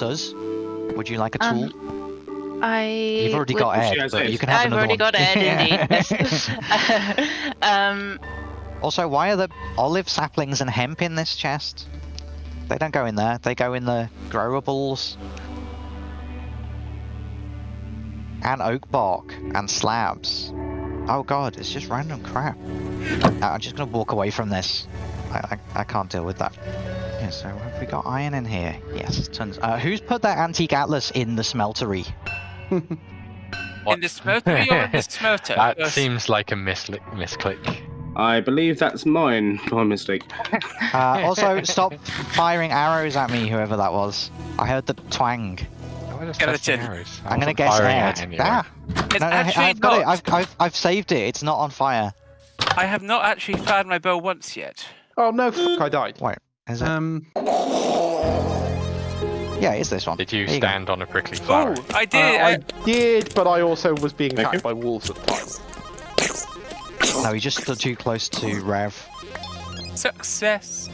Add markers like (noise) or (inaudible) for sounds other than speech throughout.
Suz, would you like a tool? Um, I. You've already got She Ed, has but Ed. you can have I've another already got Ed, indeed. (laughs) (laughs) um, Also, why are the olive saplings and hemp in this chest? They don't go in there. They go in the growables. And oak bark and slabs. Oh god, it's just random crap. I'm just gonna walk away from this. I, I, I can't deal with that. Yeah, so have we got iron in here? Yes, tons. Uh, who's put that antique atlas in the smeltery? (laughs) In the smeltery or in the smelter? That Yes. seems like a misli- misclick. I believe that's mine (laughs) by mistake. Uh, also, stop firing arrows at me, whoever that was. I heard the twang. I was Skeleton. testing arrows. I I'm gonna wasn't guess firing at Ed. anyone. Ah, It's no, no, actually I've got it. I've, I've, I've saved it. It's not on fire. I have not actually fired my bow once yet. Oh no, fuck, I died. Wait, is it? Um, yeah, it's this one. Did you There you go. stand on a prickly flower? Oh, I uh, did. I I, did, but I also was being Thank attacked you. by wolves at the time. No, you just stood too close to Rev. Success.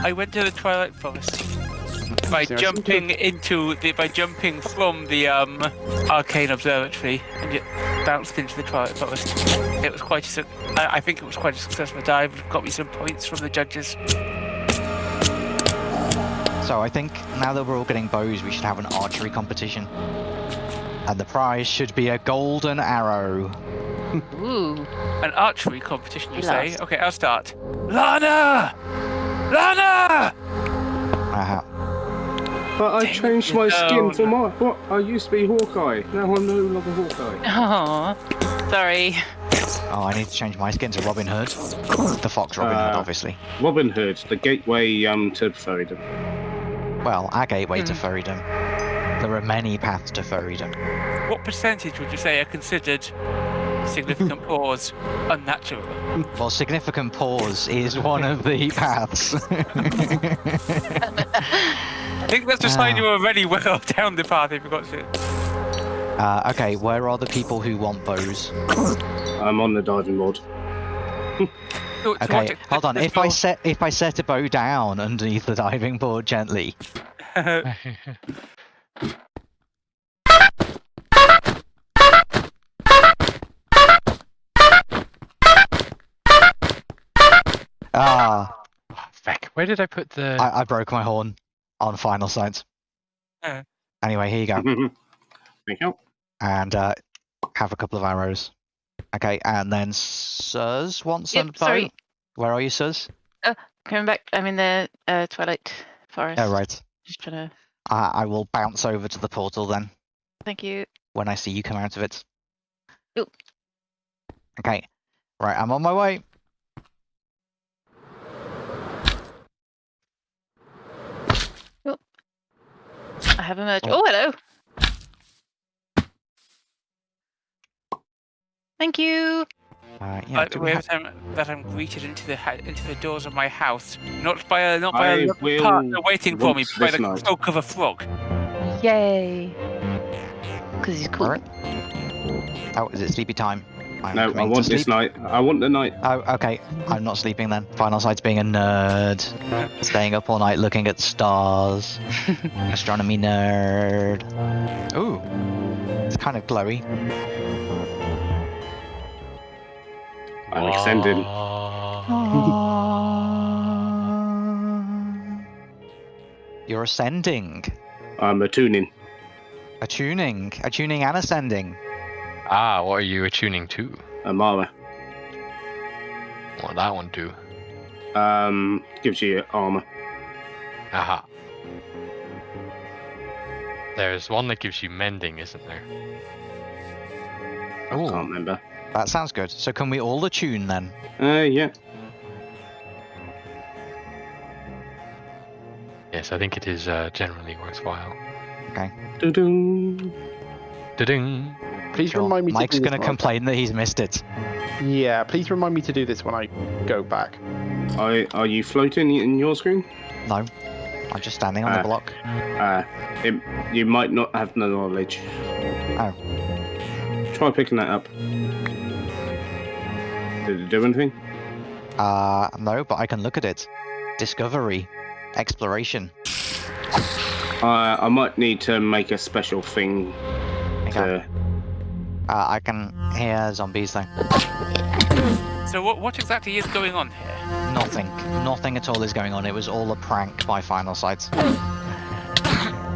I went to the Twilight Forest by jumping into the by jumping from the um arcane observatory and it bounced into the Twilight Forest. It was quite a suc- I, I think it was quite a successful dive. Got me some points from the judges. So I think now that we're all getting bows, we should have an archery competition. And the prize should be a golden arrow. (laughs) ooh. An archery competition, you say? Last. Okay, I'll start. Lana! Lana! Uh-huh. But I changed my skin no. for my. What? I used to be Hawkeye. Now I'm no longer Hawkeye. Oh, sorry. Oh, I need to change my skin to Robin Hood. The Fox Robin Hood, Uh, obviously. Robin Hood, the gateway um to Ferryden. Well, our gateway to Hmm. furrydom. There are many paths to furrydom. What percentage would you say are considered significant (laughs) pause unnatural? Well, significant pause is one of the paths. (laughs) (laughs) I think that's a sign Ah. you're already (laughs) well down the path if you got to. uh, okay, where are the people who want bows? (coughs) I'm on the diving board. To- to what Okay, hold on. If I set if I set a bow down underneath the diving board gently, (laughs) ah, Oh, feck. Where did I put the? I, I broke my horn on final sight. Uh. Anyway, here you go, (laughs) Thank you. and uh, have a couple of arrows. Okay, and then Suz wants a Yep, bow. sorry. Where are you, Suz? Coming back. I'm in the uh, Twilight Forest. Oh, right. Just trying to. I I will bounce over to the portal then Thank you. when I see you come out of it. Ooh. Okay, right. I'm on my way. Have emerged. Oh. Oh, hello. Thank you. Uh, yeah, By we have- that I'm, that I'm greeted into the ha- into the doors of my house, not by a not by I a lovely will partner waiting for me, but by the night. stroke of a frog. Yay. Because he's cool. Alright. Oh, is it sleepy time? I'm No, I want this night. I want the night. Oh, okay. I'm not sleeping then. Final sight's being a nerd. Staying up all night looking at stars. (laughs) Astronomy nerd. Ooh. It's kind of glowy. I'm extending. (laughs) You're ascending. I'm attuning. Attuning. Attuning and ascending. Ah, what are you attuning to? Armara. What that one do? Um, gives you armor. Aha. There's one that gives you mending, isn't there? I Ooh. can't remember. That sounds good. So can we all attune then? Uh, yeah. Yes, I think it is uh, generally worthwhile. Okay. Doo-doo. Da-ding. Please Sure. remind me. Mike's to do this gonna complain that he's missed it. Yeah, please remind me to do this when I go back. Are, are you floating in your screen? No. I'm just standing on the Ah. block. Uh, it, you might not have the knowledge. Oh. Try picking that up. Did it do anything? Uh, no, but I can look at it. Discovery. Exploration. I I might need to make a special thing Okay. to. Uh, I can hear zombies though. So what what exactly is going on here? Nothing. Nothing at all is going on. It was all a prank by Final Sight.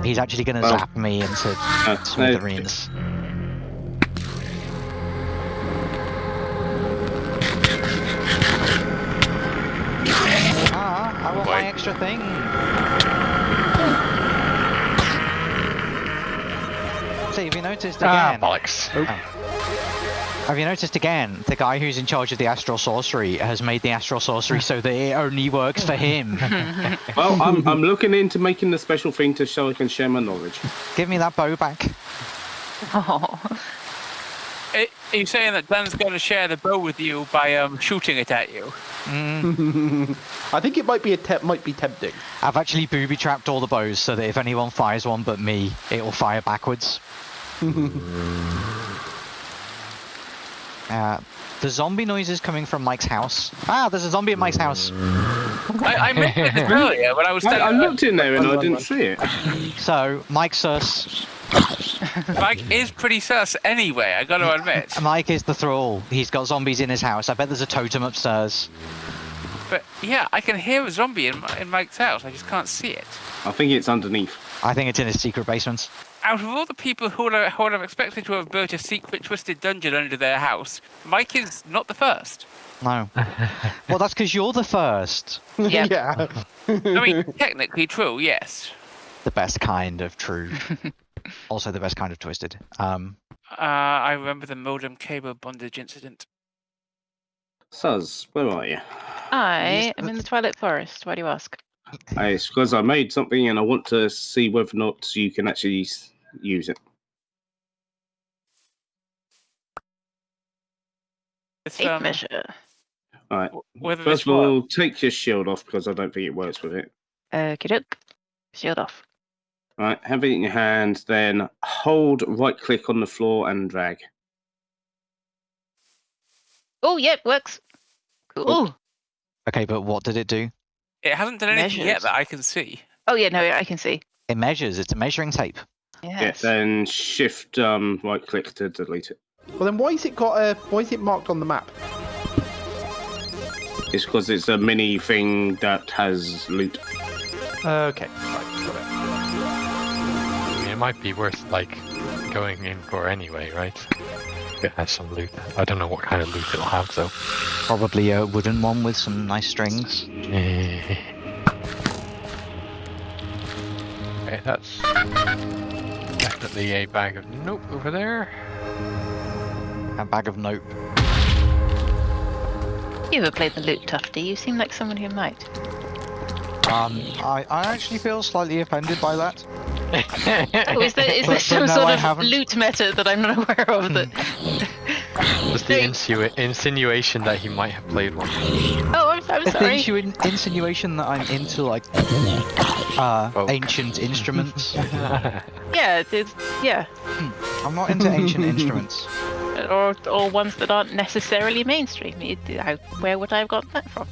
He's actually going to Well- zap me into Uh, no, smithereens. Ah, I want my extra thing. See, have you noticed again? Ah, again? bollocks. Have you noticed again, the guy who's in charge of the astral sorcery has made the astral sorcery so that it only works for him. (laughs) well, I'm I'm looking into making the special thing to so I can share my knowledge. Give me that bow back. Oh. Are are you saying that Dan's going to share the bow with you by um, shooting it at you? Mm, (laughs) I think it might be a te- might be tempting. I've actually booby trapped all the bows so that if anyone fires one but me, it will fire backwards. Uh, the zombie noise is coming from Mike's house. Ah, there's a zombie at Mike's house. I, I mentioned this earlier when I was I, I looked in there and I didn't see it. So, Mike sus. Mike is pretty sus anyway, I gotta admit. (laughs) Mike is the thrall. He's got zombies in his house. I bet there's a totem upstairs. But yeah, I can hear a zombie in, in Mike's house, I just can't see it. I think it's underneath. I think it's in his secret basement. Out of all the people who would, who would have expected to have built a secret twisted dungeon under their house, Mike is not the first. No. (laughs) well, that's because you're the first. (laughs) Yep. yeah. I mean, technically true, yes. The best kind of true. (laughs) also the best kind of twisted. Um, Uh, I remember the modem cable bondage incident. Suz, where are you? I am in the Twilight Forest. Why do you ask? It's because I made something and I want to see whether or not you can actually use it. It's, Tape um, measure. All right. whether First this of works. all, take your shield off because I don't think it works with it. Okie doke. Shield off. All right, have it in your hand, then hold right click on the floor and drag. Oh, yep, works. Cool. okay, but what did it do? It hasn't done anything yet Measures. that I can see. Oh, yeah, no, I can see. It measures. It's a measuring tape. Yeah, then shift um, right click to delete it. Well, then why is it got a? Why is it marked on the map? It's because it's a mini thing that has loot. Okay. Right. Got it. It might be worth like going in for anyway, right? It has some loot. I don't know what kind of loot it'll have though. Probably a wooden one with some nice strings. Eh. okay, that's definitely a bag of nope over there. A bag of nope. You ever played the lute Tuffy? You seem like someone who might. Um, I, I actually feel slightly offended by that. Oh, is there, is But- there some sort I of haven't. loot meta that I'm not (laughs) aware of? That... Just the insua- insinuation that he might have played one. oh, I'm, I'm The sorry. insinuation that I'm into like uh, Folk. ancient instruments. (laughs) Yeah, it's, yeah. I'm not into ancient instruments. (laughs) Or, or ones that aren't necessarily mainstream. How, where would I have gotten that from?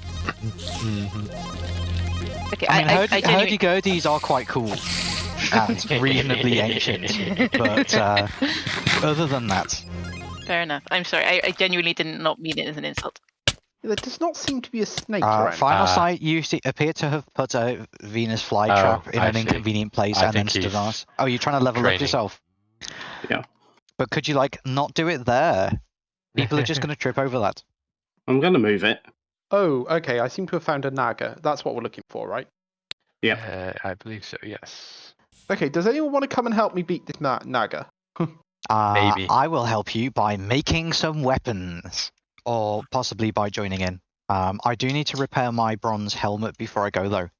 Okay, I mean, I, hurdy, I, I genuinely- hurdy-gurdies are quite cool and (laughs) reasonably ancient, but uh, other than that, Fair enough. I'm sorry. I, I genuinely did not mean it as an insult. There does not seem to be a snake uh, around. Final Ah. Sight used to appear to have put a Venus Oh, flytrap in I an see. inconvenient place I and then stood on us. Oh, you're trying to level up yourself? Yeah. But could you like not do it there? People are just (laughs) going to trip over that. I'm going to move it. Oh, okay. I seem to have found a naga. That's what we're looking for, right? Yeah. Uh, I believe so. Yes. Okay. Does anyone want to come and help me beat this na- naga? (laughs) Uh, Maybe. I will help you by making some weapons, or possibly by joining in. Um, I do need to repair my bronze helmet before I go, though,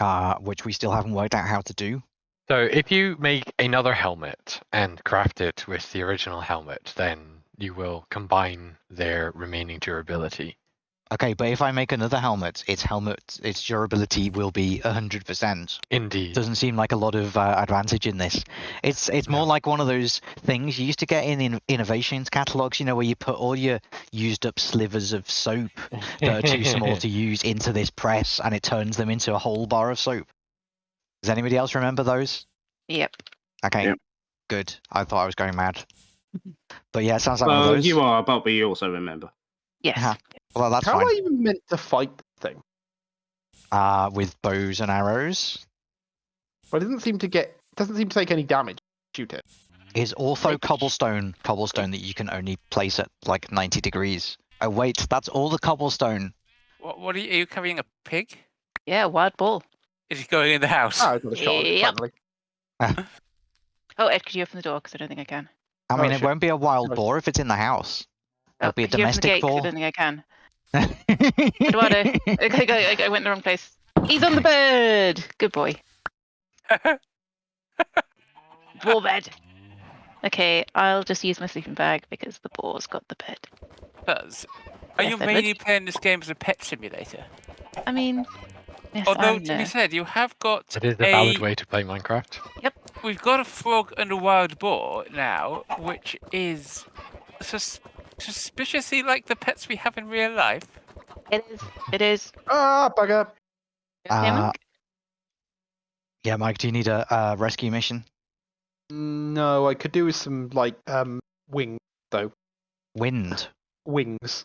uh, which we still haven't worked out how to do. So if you make another helmet and craft it with the original helmet, then you will combine their remaining durability. Okay, but if I make another helmet, its helmet, its durability will be hundred percent. Indeed. Doesn't seem like a lot of uh, advantage in this. It's it's more like one of those things you used to get in, in innovations catalogs, you know, where you put all your used up slivers of soap that are too small to (laughs) use into this press, and it turns them into a whole bar of soap. Does anybody else remember those? Yep. Okay. Yep. Good. I thought I was going mad. (laughs) But yeah, it sounds like one of Well, those. you are, but we also remember. Yes. Yeah. Well, that's How fine. am I even meant to fight the thing? Uh, with bows and arrows. But it doesn't seem to get. Doesn't seem to take any damage. Shoot it. it. Is ortho cobblestone cobblestone that you can only place at like 90 degrees. Oh wait, that's all the cobblestone. What, what are you, are you carrying a pig? Yeah, wild bull. Is he going in the house? Ah, I got a shot. Yep. (laughs) Oh, Ed, could you open the door? Because I don't think I can. I Oh, mean, it shit. won't be a wild boar if it's in the house. It'll be a could you open the domestic gate? 'Cause boar. I don't think I can. (laughs) Eduardo, okay, I, I, I went in the wrong place. He's on the bed. Good boy. (laughs) Boar bed. Okay, I'll just use my sleeping bag because the boar's got the bed. Buzz, are Yes, you Edward? mainly playing this game as a pet simulator? I mean, yes, Although, I to be said, you have got It is a valid way to play Minecraft. Yep. We've got a frog and a wild boar now, which is sus- suspiciously like the pets we have in real life. It is. It is. Ah, bugger. Okay, Uh, Mike? yeah, Mike, do you need a, uh rescue mission? No, I could do with some like um wing though. Wind, wings.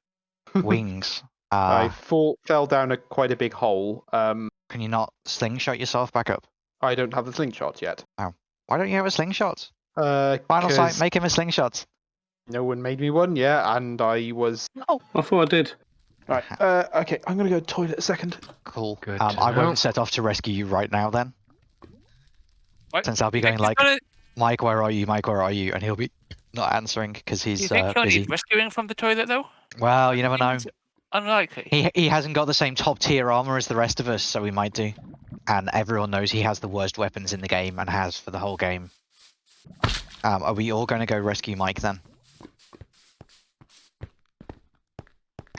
wings. (laughs) I Uh, fall, fell down a quite a big hole. Um, can you not slingshot yourself back up? I don't have the slingshot yet. Oh, Why don't you have a slingshot? Uh, Final sight, make him a slingshot. No one made me one. Yeah, and I was Oh, I thought I did. right. Uh, okay, I'm gonna go to toilet a second. Cool. Good Um, I won't set off to rescue you right now then. What? Since I'll be going like, gonna- Mike, where are you? Mike, where are you? And he'll be not answering because do you he's think uh, he'll busy. need rescuing from the toilet though? Well, you never know. Seems Unlikely. He he hasn't got the same top tier armor as the rest of us, so we might do. And everyone knows he has the worst weapons in the game and has for the whole game. Um, are we all going to go rescue Mike then?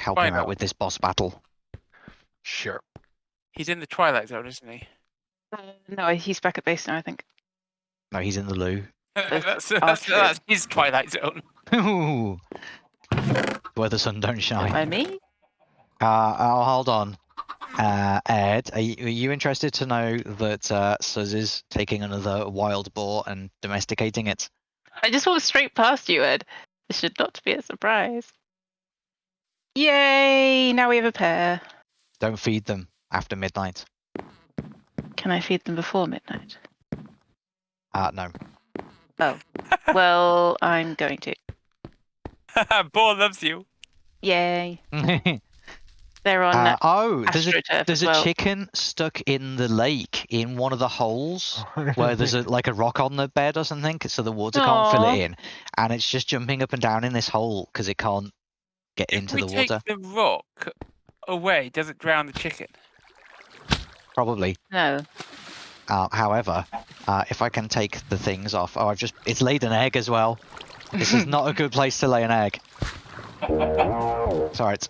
Help Why him out with this boss battle. Sure. He's in the Twilight Zone, isn't he? uh, no, he's back at base now. I think. No, he's in the loo. (laughs) that's, that's, true. that's his Twilight Zone. Ooh. (laughs) Where the sun don't shine. By me? Uh, oh, hold on. Uh, Ed, are you, are you interested to know that uh, Suz is taking another wild boar and domesticating it? I just walked straight past you, Ed. This should not be a surprise. Yay! Now we have a pair. Don't feed them after midnight. Can I feed them before midnight? Uh, no. Oh. well, I'm going to. (laughs) Boar loves you. Yay! (laughs) They're on uh, oh, there's a there's as a well. chicken stuck in the lake in one of the holes (laughs) where there's a like a rock on the bed or something, so the water can't fill it in, and it's just jumping up and down in this hole because it can't get If into we the take water. the rock away, does it drown the chicken? Probably. No. Uh, however, uh, if I can take the things off, oh, I've just it's laid an egg as well. This is not a good place to lay an egg. (laughs) Sorry, it's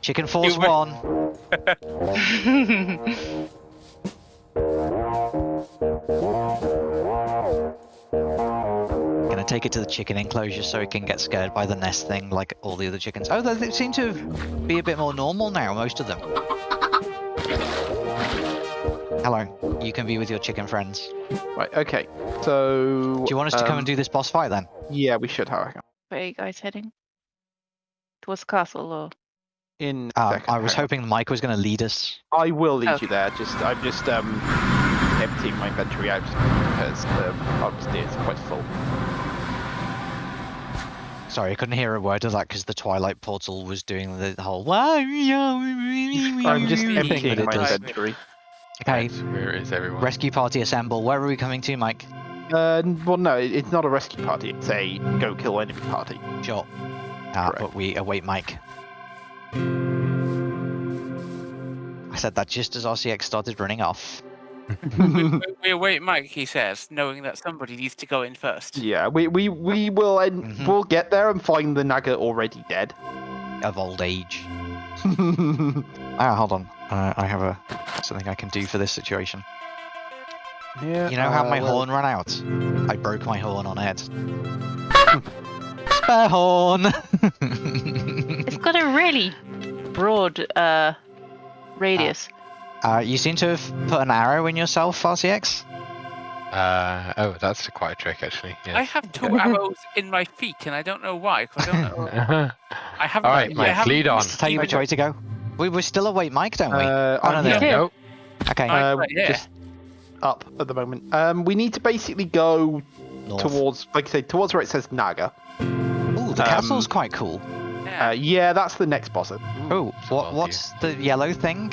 chicken force one. (laughs) take it to the chicken enclosure so it can get scared by the nest thing like all the other chickens. Oh, they, they seem to be a bit more normal now, most of them. Hello, you can be with your chicken friends. Right. Okay. So. Do you want us to come and do this boss fight then? Yeah, we should have. Where are you guys heading? Towards the castle or? In. a Um, I was hang on. hoping Mike was going to lead us. I will lead Okay. you there. Just I'm just um emptying my inventory out because the upstairs is quite full. Sorry, I couldn't hear a word of that because the Twilight portal was doing the whole. I'm (laughs) I'm just Really? emptying it my does. inventory. Okay, Right, Where is everyone? rescue party assemble. Where are we coming to, Mike? Uh, well, no, it's not a rescue party. It's a go kill enemy party. Sure. Uh, Correct. but we await Mike. I said that just as RCX started running off. We, we await Mike, he says, knowing that somebody needs to go in first. Yeah, we we we will en- Mhm. we'll get there and find the Naga already dead. Of old age. (laughs) Ah, hold on. Uh, I have a something I can do for this situation. yeah. You know how uh, my well, horn ran out? I broke my horn on it. (laughs) Spare horn! It's got a really broad uh radius. Uh, you seem to have put an arrow in yourself, RCX. Uh, oh, that's quite a trick, actually. I have two (laughs) arrows in my feet, and I don't know why. 'cause I don't know. (laughs) I haven't. All right, I Mike, haven't- lead on. Tell you which way to go. We we still await Mike, don't we? Uh, oh no, I'm no. Okay. Uh, right, yeah. just up at the moment. Um, we need to basically go North. towards, like I say, towards where it says Naga. Ooh, the um, castle's quite cool. yeah. Uh, yeah, that's the next boss. Oh, what what's the yellow thing?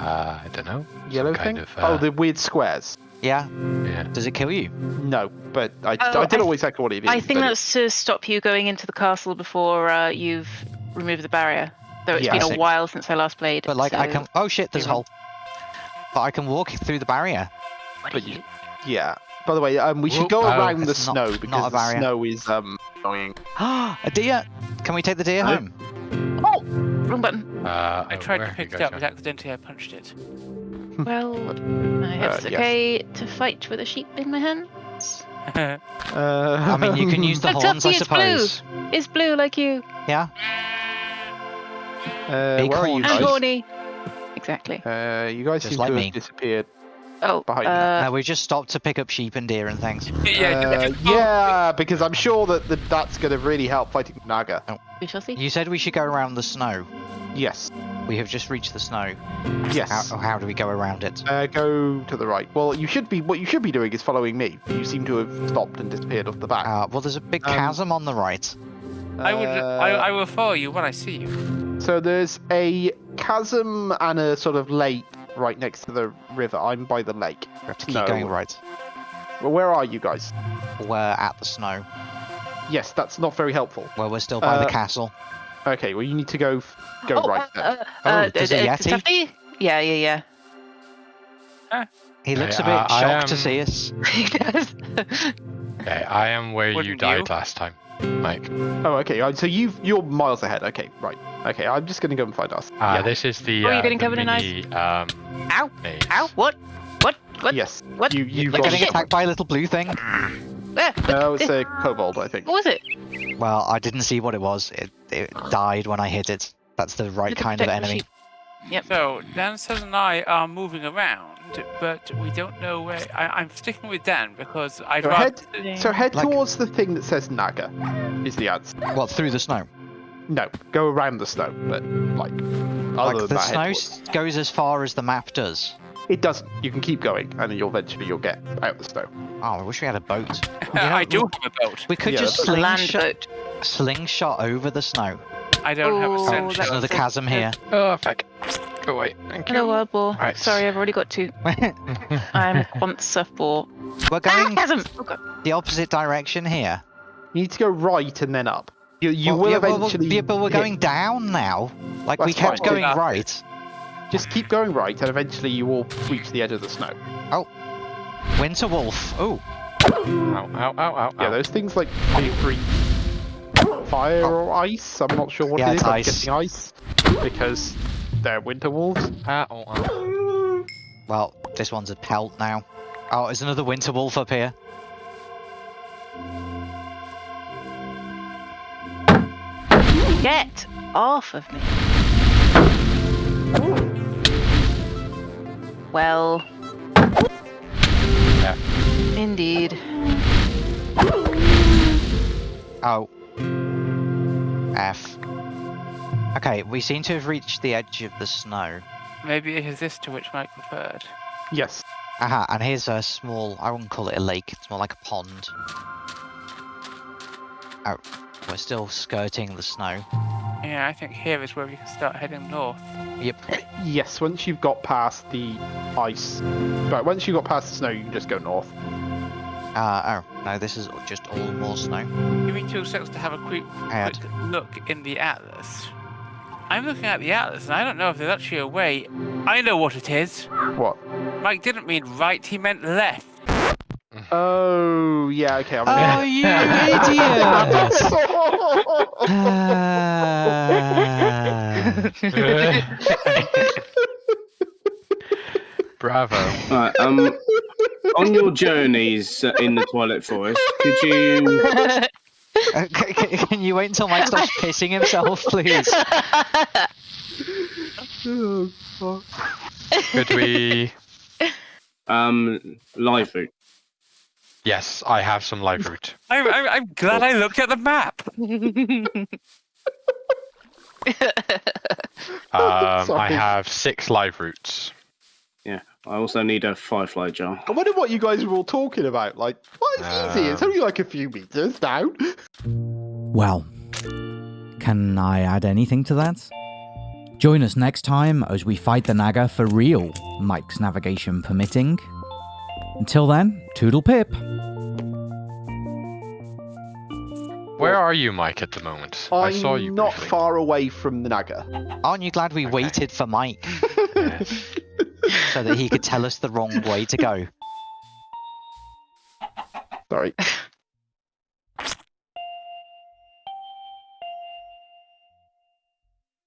Uh, I don't know. Yellow kind thing? of, uh, Oh, the weird squares. Yeah. Yeah. Does it kill you? No, but I, Oh, I don't I- know exactly what it is. I think but that's to stop you going into the castle before uh, you've removed the barrier. Though it's Yeah. been a while since I last played. But like I can. Oh shit! There's a hole. But I can walk through the barrier. What but you- you- Yeah. By the way, um, we should go Oh, around the not- snow not because a the snow is um annoying. (gasps) a deer. Can we take the deer No. home? Wrong button. Uh, I oh, tried to pick it up, but accidentally I punched it. (laughs) Well, I hope Uh, it's yes. okay to fight with a sheep in my hands. (laughs) Uh, I mean, you can (laughs) use the But horns, I Tuffy, it's blue. suppose. It's blue like you. Yeah. Uh, Big where are you horns. And guys? horny. Exactly. Uh, you guys Just seem like to me. have disappeared. Oh, behind you. uh, no, we just stopped to pick up sheep and deer and things. (laughs) yeah, Uh, yeah, because I'm sure that, that that's going to really help fighting Naga. we shall see. You said we should go around the snow. Yes, We have just reached the snow. yes. How, how do we go around it? Uh, go to the right. Well, you should be. What you should be doing is following me. You seem to have stopped and disappeared off the back. Uh, well, there's a big Um, chasm on the right. I would. I, I will follow you when I see you. So there's a chasm and a sort of lake right next to the river. I'm by the lake. We have to keep no. going right. Well, where are you guys? We're at the snow. Yes, that's not very helpful. Well, we're still by the Uh, castle. Okay, well you need to go f- go oh, right uh, then. uh, Oh, uh, there's a uh, Yeti? Tuffy? Yeah, yeah, He looks a bit uh, I shocked to see us. (laughs) (laughs) He does. Okay, I am where you Wouldn't died you? last time, Mike. Oh, okay. uh, So you you're miles ahead. Okay, right. Okay, I'm just gonna go and find us. Uh, yeah. This is the. Oh, you're uh, getting the covered in ice? Um, Ow! maze. Ow! What? What? What? Yes. What? You you You're got. getting attacked by a little blue thing. Ah, No, it's a kobold, I think. what was it? Well, I didn't see what it was. It, it died when I hit it. That's the right Little kind of enemy. Yep. So Dan says and I are moving around, but we don't know where. I, I'm sticking with Dan because I'd So rather. head so head Like- towards the thing that says Naga. Is the answer? Well, through the snow? No, go around the snow, but like other like than the that, snow towards- goes as far as the map does. It doesn't. You can keep going, and then you'll eventually you'll get out the snow. Oh, I wish we had a boat. (laughs) I do look- have a boat. We could Yeah, just that's A slingshot, slingshot over the snow. I don't have a Oh, sense. that's- There's another chasm here. Oh, fuck. Go away. Thank Hello, you. wild boar. Right. Sorry, I've already got two. (laughs) I'm once a boar. We're Ah, going chasm! Oh, the opposite direction here. You need to go right and then up. You you Well, will yeah, well, well, eventually. yeah, but we're hit- going down now. Like we kept fine. going Yeah. right. Just keep going right, and eventually you will reach the edge of the snow. Oh, winter Wolf. Oh, Ow, ow, ow, ow, Yeah, ow. those things like may breathe fire or ice. I'm not sure what Oh. Yeah, it is. it's I'm ice. guessing ice because they're winter wolves. Ah, oh, oh. well, this one's a pelt now. Oh, there's another Winter Wolf up here. Get off of me. Well. Yeah. Indeed. Oh. F. Okay, we seem to have reached the edge of the snow. Maybe it is this to which Mike referred. Yes. Aha, and here's a small, I wouldn't call it a lake, it's more like a pond. Oh, we're still skirting the snow. Yeah, I think here is where we can start heading north. Yep. Yes. Once you've got past the ice, right. Once you've got past the snow, you can just go north. Uh, oh, no, this is just all more snow. Give me two seconds to have a quick, quick look in the atlas. I'm looking at the atlas, and I don't know if there's actually a way. I know what it is. What? Mike didn't mean right; he meant left. (laughs) Oh yeah. Okay. I'm Oh, you idiot! (laughs) Bravo. Right, um, on your journeys uh, in the Twilight Forest, could you c- (laughs) c- (laughs) Can you wait until Mike stops pissing himself, please? Oh, fuck. Could we? Um, live food. Yes, I have some live root. I'm, I'm, I'm glad I looked at the map. Um, I have six live roots. Yeah. I also need a firefly jar. I wonder what you guys were all talking about. Like, well, it's easy. It's Um, only like a few meters down. (laughs) Well, can I add anything to that? Join us next time as we fight the Naga for real, Mike's navigation permitting. Until then, toodle pip. Where are you, Mike, at the moment? I I'm saw you. not briefly. far away from the Naga. Aren't you glad we Okay. waited for Mike (laughs) Yes. So that he could tell us the wrong way to go? Sorry. (laughs)